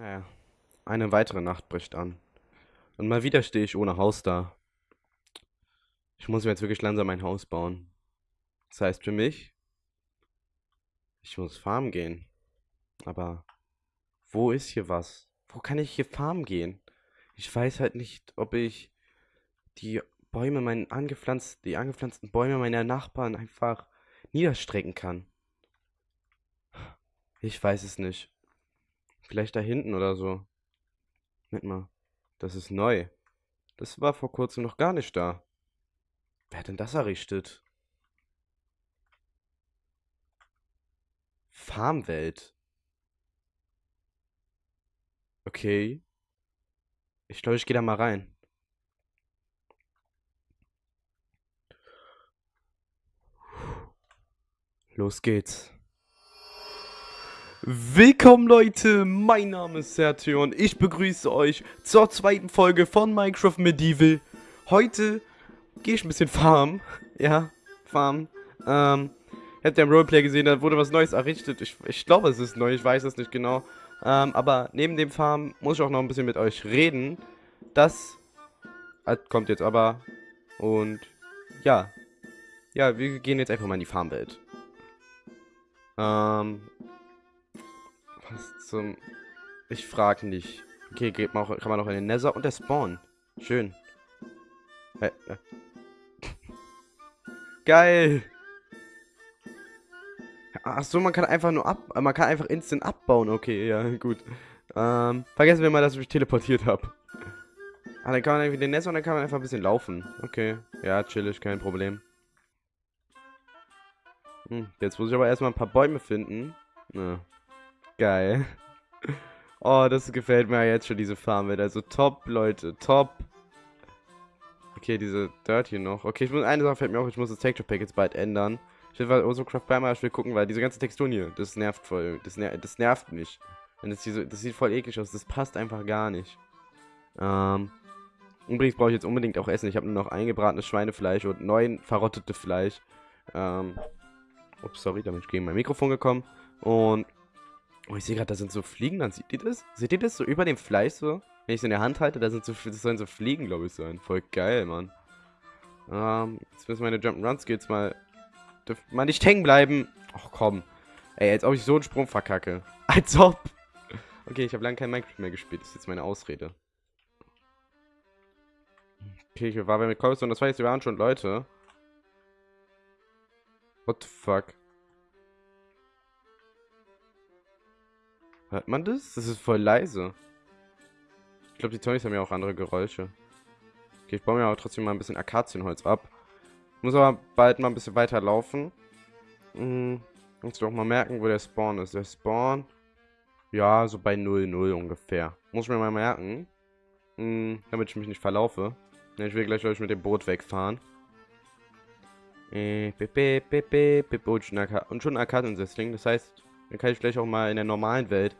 Naja, eine weitere Nacht bricht an. Und mal wieder stehe ich ohne Haus da. Ich muss mir jetzt wirklich langsam ein Haus bauen. Das heißt für mich, ich muss farmen gehen. Aber wo ist hier was? Wo kann ich hier farmen gehen? Ich weiß halt nicht, ob ich die Bäume, meinen angepflanzt, die angepflanzten Bäume meiner Nachbarn einfach niederstrecken kann. Ich weiß es nicht. Vielleicht da hinten oder so. Moment mal. Das ist neu. Das war vor kurzem noch gar nicht da. Wer hat denn das errichtet? Farmwelt. Okay. Ich glaube, ich gehe da mal rein. Los geht's. Willkommen Leute, mein Name ist Sergio und ich begrüße euch zur zweiten Folge von Minecraft Medieval. Heute gehe ich ein bisschen farmen, ja, farmen. Ähm, ihr habt ja im Roleplay gesehen, da wurde was Neues errichtet. Ich, ich glaube, es ist neu, ich weiß es nicht genau. Ähm, aber neben dem Farmen muss ich auch noch ein bisschen mit euch reden. Das äh, kommt jetzt aber. Und ja, ja, wir gehen jetzt einfach mal in die Farmwelt. Ähm, was zum... Ich frage nicht. Okay, geht man auch, kann man auch in den Nether und der Spawn. Schön. Äh, äh. Geil. Ach so, man kann einfach nur ab... Man kann einfach instant abbauen. Okay, ja, gut. Ähm, vergessen wir mal, dass ich mich teleportiert habe. Ah, dann kann man irgendwie den Nether und dann kann man einfach ein bisschen laufen. Okay. Ja, chillig, kein Problem. Hm, jetzt muss ich aber erstmal ein paar Bäume finden. Ja. Geil. Oh, das gefällt mir jetzt schon, diese Farmwelt. Also top, Leute, top. Okay, diese Dirt hier noch. Okay, ich muss, eine Sache fällt mir auf, ich muss das Texture Pack jetzt bald ändern. Ich will mal Osocraft Primer, will gucken, weil diese ganze Texturen hier, das nervt voll. Das, ner das nervt mich. Und das, diese, das sieht voll eklig aus, das passt einfach gar nicht. Ähm, übrigens brauche ich jetzt unbedingt auch Essen. Ich habe nur noch eingebratenes Schweinefleisch und neun verrottete Fleisch. Ähm, ups, sorry, da bin ich gegen mein Mikrofon gekommen. Und Oh, ich sehe gerade, da sind so Fliegen, dann seht ihr das? Seht ihr das so über dem Fleisch so? Wenn ich es in der Hand halte, da sind so, das sollen so Fliegen, glaube ich, sein. Voll geil, Mann. Ähm, jetzt müssen meine Jump'n'Run-Skills mal, dürfen mal nicht hängen bleiben. Ach, komm. Ey, als ob ich so einen Sprung verkacke. Als ob. Okay, ich habe lange kein Minecraft mehr gespielt. Das ist jetzt meine Ausrede. Okay, ich war bei mit und das war jetzt, wir waren schon Leute. What the fuck? Hört man das? Das ist voll leise. Ich glaube, die Tonys haben ja auch andere Geräusche. Okay, ich baue mir aber trotzdem mal ein bisschen Akazienholz ab. Muss aber bald mal ein bisschen weiter laufen. Hm, muss doch mal merken, wo der Spawn ist. Der Spawn, ja, so bei 0,0 ungefähr. Muss ich mir mal merken. Hm, damit ich mich nicht verlaufe. Ich will gleich, ich, mit dem Boot wegfahren. Äh, und schon ein Akaziensessling. Das heißt, dann kann ich gleich auch mal in der normalen Welt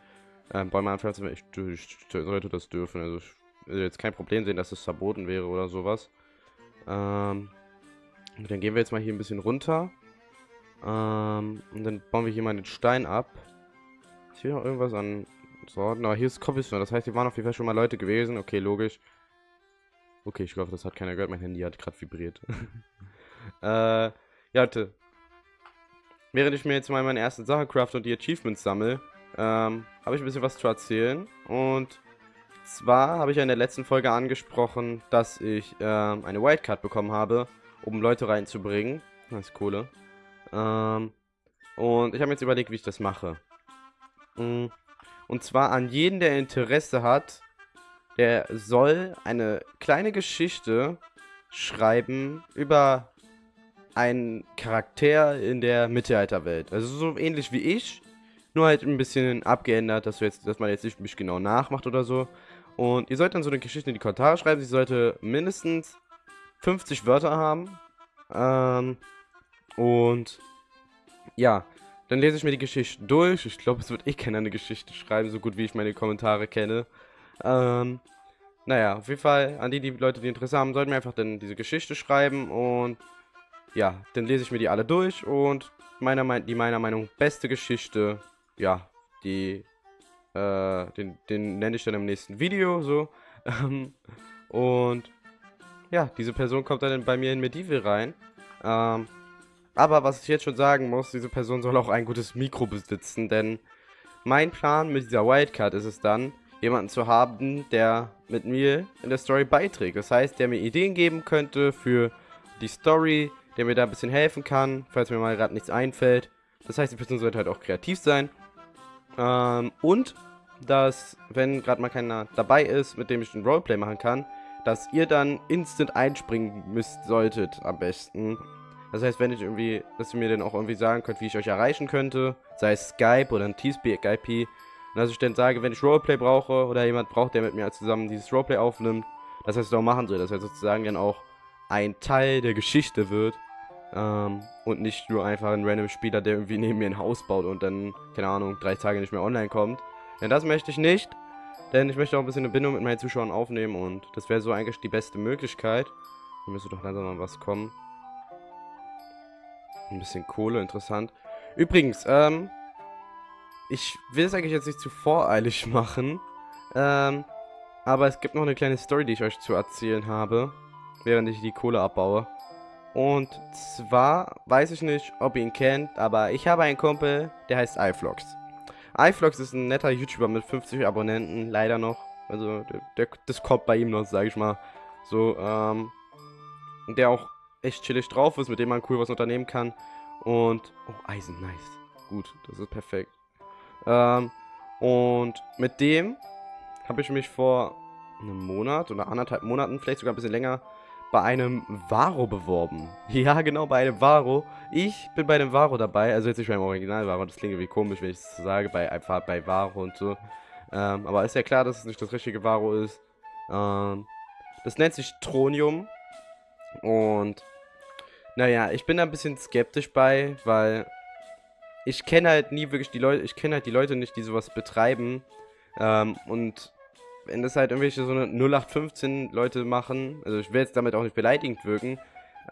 ähm, Bäume anpflanzen. Ich, ich, sollte das dürfen. Also ich will jetzt kein Problem sehen, dass es verboten wäre oder sowas. Ähm, dann gehen wir jetzt mal hier ein bisschen runter. Ähm, und dann bauen wir hier mal den Stein ab. Ist hier noch irgendwas an Sorten? Aber hier ist Cobblestone. Das heißt, hier waren auf jeden Fall schon mal Leute gewesen. Okay, logisch. Okay, ich glaube, das hat keiner gehört. Mein Handy hat gerade vibriert. äh, ja, Leute. Während ich mir jetzt mal meine ersten Sachen craft und die Achievements sammle, ähm, habe ich ein bisschen was zu erzählen. Und zwar habe ich ja in der letzten Folge angesprochen, dass ich ähm, eine Wildcard bekommen habe, um Leute reinzubringen. Das ist cool. Ähm, und ich habe jetzt überlegt, wie ich das mache. Mm, und zwar an jeden, der Interesse hat, der soll eine kleine Geschichte schreiben über ein Charakter in der Mittelalterwelt. Also so ähnlich wie ich, nur halt ein bisschen abgeändert, dass, jetzt, dass man jetzt nicht mich genau nachmacht oder so. Und ihr sollt dann so eine Geschichte in die Kommentare schreiben. Sie sollte mindestens 50 Wörter haben. Ähm, und ja, dann lese ich mir die Geschichte durch. Ich glaube, es wird eh keiner eine Geschichte schreiben, so gut wie ich meine Kommentare kenne. Ähm, naja, auf jeden Fall, an die, die Leute, die Interesse haben, sollten mir einfach dann diese Geschichte schreiben und ja, dann lese ich mir die alle durch und meiner, die meiner Meinung beste Geschichte, ja, die äh, den, den nenne ich dann im nächsten Video, so. Ähm, und ja, diese Person kommt dann bei mir in Medieval rein. Ähm, aber was ich jetzt schon sagen muss, diese Person soll auch ein gutes Mikro besitzen, denn mein Plan mit dieser Wildcard ist es dann, jemanden zu haben, der mit mir in der Story beiträgt. Das heißt, der mir Ideen geben könnte für die Story, der mir da ein bisschen helfen kann, falls mir mal gerade nichts einfällt. Das heißt, die Person sollte halt auch kreativ sein. Ähm, und dass, wenn gerade mal keiner dabei ist, mit dem ich ein Roleplay machen kann, dass ihr dann instant einspringen müsst solltet am besten. Das heißt, wenn ich irgendwie, dass ihr mir dann auch irgendwie sagen könnt, wie ich euch erreichen könnte, sei es Skype oder ein Teamspeak-IP, und dass ich dann sage, wenn ich Roleplay brauche oder jemand braucht, der mit mir zusammen dieses Roleplay aufnimmt, dass er es auch machen soll, dass er sozusagen dann auch ein Teil der Geschichte wird ähm, und nicht nur einfach ein random Spieler, der irgendwie neben mir ein Haus baut und dann, keine Ahnung, drei Tage nicht mehr online kommt. Denn das möchte ich nicht. Denn ich möchte auch ein bisschen eine Bindung mit meinen Zuschauern aufnehmen und das wäre so eigentlich die beste Möglichkeit. Hier müsste doch langsam mal was kommen. Ein bisschen Kohle, interessant. Übrigens, ähm, ich will es eigentlich jetzt nicht zu voreilig machen. Ähm, aber es gibt noch eine kleine Story, die ich euch zu erzählen habe, während ich die Kohle abbaue. Und zwar, weiß ich nicht, ob ihr ihn kennt, aber ich habe einen Kumpel, der heißt iFlox iFlox ist ein netter YouTuber mit 50 Abonnenten, leider noch. Also, der, der, das kommt bei ihm noch, sag ich mal. So, ähm, der auch echt chillig drauf ist, mit dem man cool was unternehmen kann. Und, oh, Eisen, nice. Gut, das ist perfekt. Ähm, und mit dem habe ich mich vor einem Monat oder anderthalb Monaten, vielleicht sogar ein bisschen länger, bei einem Varo beworben. Ja, genau, bei einem Varo. Ich bin bei einem Varo dabei, also jetzt nicht beim Original Varo, das klingt irgendwie komisch, wenn ich es sage, bei einfach bei Varo und so. Ähm, aber ist ja klar, dass es nicht das richtige Varo ist. Ähm, das nennt sich Tronium. Und naja, ich bin da ein bisschen skeptisch bei, weil ich kenne halt nie wirklich die Leute, ich kenne halt die Leute nicht, die sowas betreiben. Ähm, und wenn das halt irgendwelche so eine 0815 Leute machen, also ich will jetzt damit auch nicht beleidigend wirken,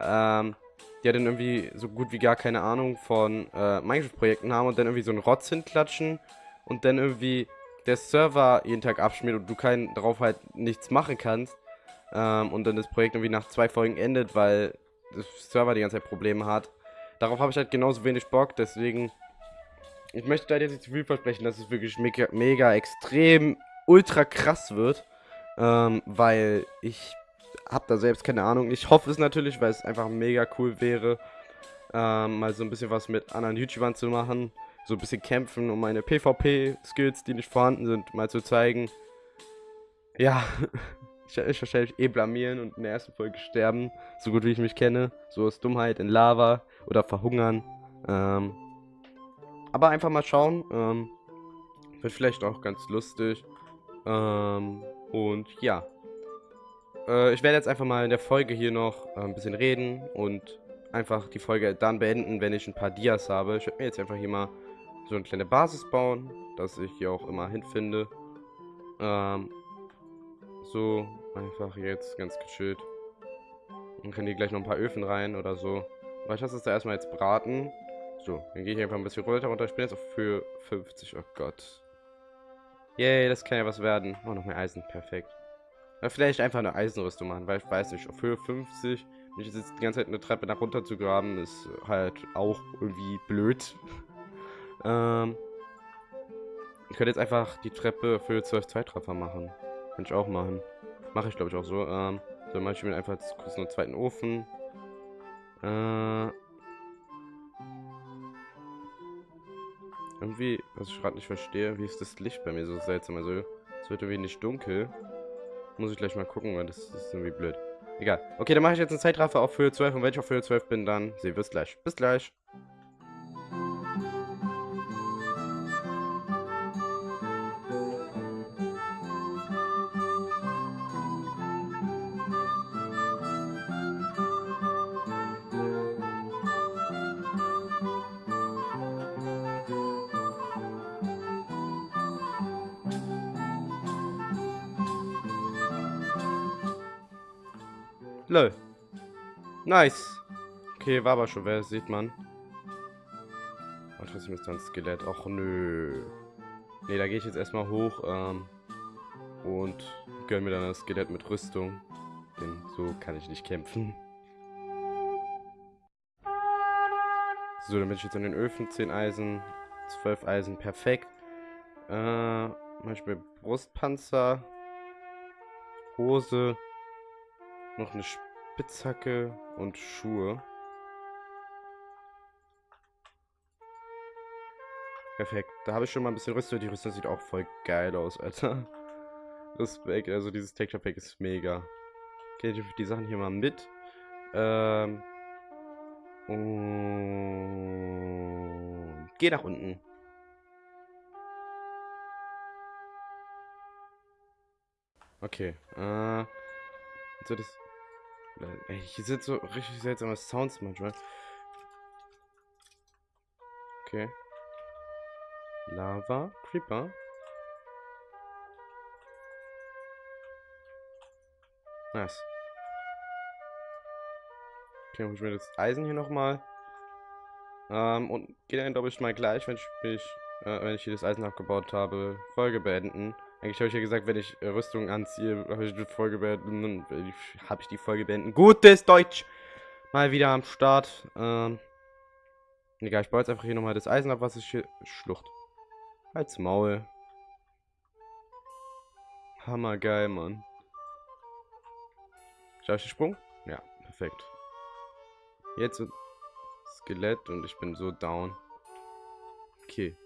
ähm, die ja dann irgendwie so gut wie gar keine Ahnung von äh, Minecraft-Projekten haben und dann irgendwie so einen Rotz hinklatschen und dann irgendwie der Server jeden Tag abschmiert und du kein, darauf halt nichts machen kannst ähm, und dann das Projekt irgendwie nach zwei Folgen endet, weil der Server die ganze Zeit Probleme hat. Darauf habe ich halt genauso wenig Bock, deswegen ich möchte da jetzt nicht zu viel versprechen, dass es wirklich mega, mega extrem ultra krass wird. Ähm, weil ich habe da selbst keine Ahnung. Ich hoffe es natürlich, weil es einfach mega cool wäre, ähm, mal so ein bisschen was mit anderen YouTubern zu machen. So ein bisschen kämpfen, um meine PvP-Skills, die nicht vorhanden sind, mal zu zeigen. Ja, ich werde mich wahrscheinlich eh blamieren und in der ersten Folge sterben, so gut wie ich mich kenne. So aus Dummheit in Lava oder verhungern. Ähm, aber einfach mal schauen. Ähm, wird vielleicht auch ganz lustig. Ähm, und ja. Äh, ich werde jetzt einfach mal in der Folge hier noch äh, ein bisschen reden und einfach die Folge dann beenden, wenn ich ein paar Dias habe. Ich werde mir jetzt einfach hier mal so eine kleine Basis bauen, dass ich hier auch immer hinfinde. Ähm, so, einfach jetzt ganz gechillt. Dann können hier gleich noch ein paar Öfen rein oder so. Aber ich lasse es da erstmal jetzt braten. So, dann gehe ich einfach ein bisschen runter runter. Ich bin jetzt auf für 50. Oh Gott. Yay, das kann ja was werden. Oh, noch mehr Eisen. Perfekt. Oder vielleicht einfach eine Eisenrüstung machen, weil ich weiß nicht, auf Höhe 50, mich jetzt die ganze Zeit eine Treppe nach runter zu graben, ist halt auch irgendwie blöd. ähm, ich könnte jetzt einfach die Treppe für 12 Zeitraffer machen. Könnte ich auch machen. Mache ich glaube ich auch so. Ähm, so mache ich mir einfach kurz einen zweiten Ofen. Äh, Irgendwie, was ich gerade nicht verstehe, wie ist das Licht bei mir so seltsam? Also, es wird irgendwie nicht dunkel. Muss ich gleich mal gucken, weil das, ist irgendwie blöd. Egal. Okay, dann mache ich jetzt einen Zeitraffer auf Höhe 12 und wenn ich auf Höhe 12 bin, dann sehen wir es gleich. Bis gleich. Lol. Nice. Okay, war aber schon wer, sieht man. Aber trotzdem ist da ein Skelett. Och nö. Ne, da gehe ich jetzt erstmal hoch ähm, und gönne mir dann das Skelett mit Rüstung. Denn so kann ich nicht kämpfen. So, damit ich jetzt an den Öfen 10 Eisen, 12 Eisen, perfekt. Äh, Beispiel Brustpanzer, Hose, noch eine Spitzhacke und Schuhe. Perfekt. Da habe ich schon mal ein bisschen Rüstung. Die Rüstung sieht auch voll geil aus, Alter. Respekt. Also dieses Texture Pack ist mega. Okay, ich die Sachen hier mal mit. Ähm. Und geh nach unten. Okay. Äh. So das. Ey, hier sind so richtig seltsame Sounds manchmal. Okay. Lava, Creeper. Nice. Okay, hol ich mir das Eisen hier nochmal. Ähm, und gehe dann, glaube ich, mal gleich, wenn ich mich, äh, wenn ich hier das Eisen abgebaut habe, Folge beenden. Eigentlich habe ich ja gesagt, wenn ich äh, Rüstung anziehe, habe ich die Folge beenden. Habe ich die Folge beenden. Gutes Deutsch! Mal wieder am Start. Ähm, egal, ich baue jetzt einfach hier nochmal das Eisen ab, was ich hier schlucht. Als Maul. Hammergeil, Mann. Schaffe ich den Sprung? Ja, perfekt. Jetzt Skelett und ich bin so down. Okay.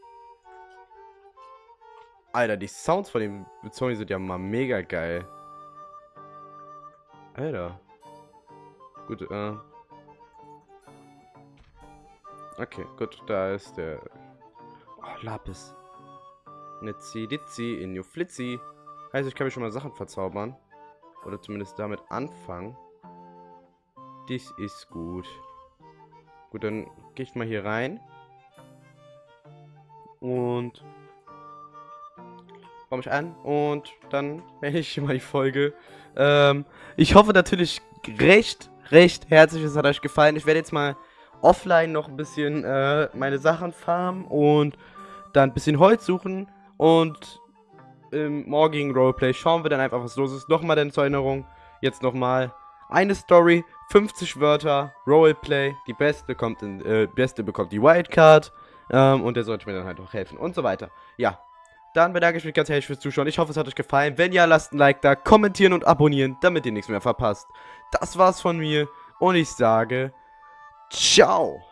Alter, die Sounds von dem Zombies sind ja mal mega geil. Alter. Gut, äh. Okay, gut, da ist der... Oh, Lapis. Nitzi, Ditzi, Inyo, Flitzi. Heißt, ich kann mir schon mal Sachen verzaubern. Oder zumindest damit anfangen. Das ist gut. Gut, dann gehe ich mal hier rein. Und komme ich an und dann beende ich mal die Folge. Ähm, ich hoffe natürlich recht, recht herzlich, es hat euch gefallen. Ich werde jetzt mal offline noch ein bisschen äh, meine Sachen farmen und dann ein bisschen Holz suchen und im morgigen Roleplay schauen wir dann einfach, was los ist. Nochmal denn zur Erinnerung, jetzt nochmal eine Story, 50 Wörter, Roleplay, die beste kommt in, äh, beste bekommt die Wildcard ähm, und der sollte mir dann halt auch helfen und so weiter. Ja, dann bedanke ich mich ganz herzlich fürs Zuschauen. Ich hoffe, es hat euch gefallen. Wenn ja, lasst ein Like da, kommentieren und abonnieren, damit ihr nichts mehr verpasst. Das war's von mir und ich sage, ciao.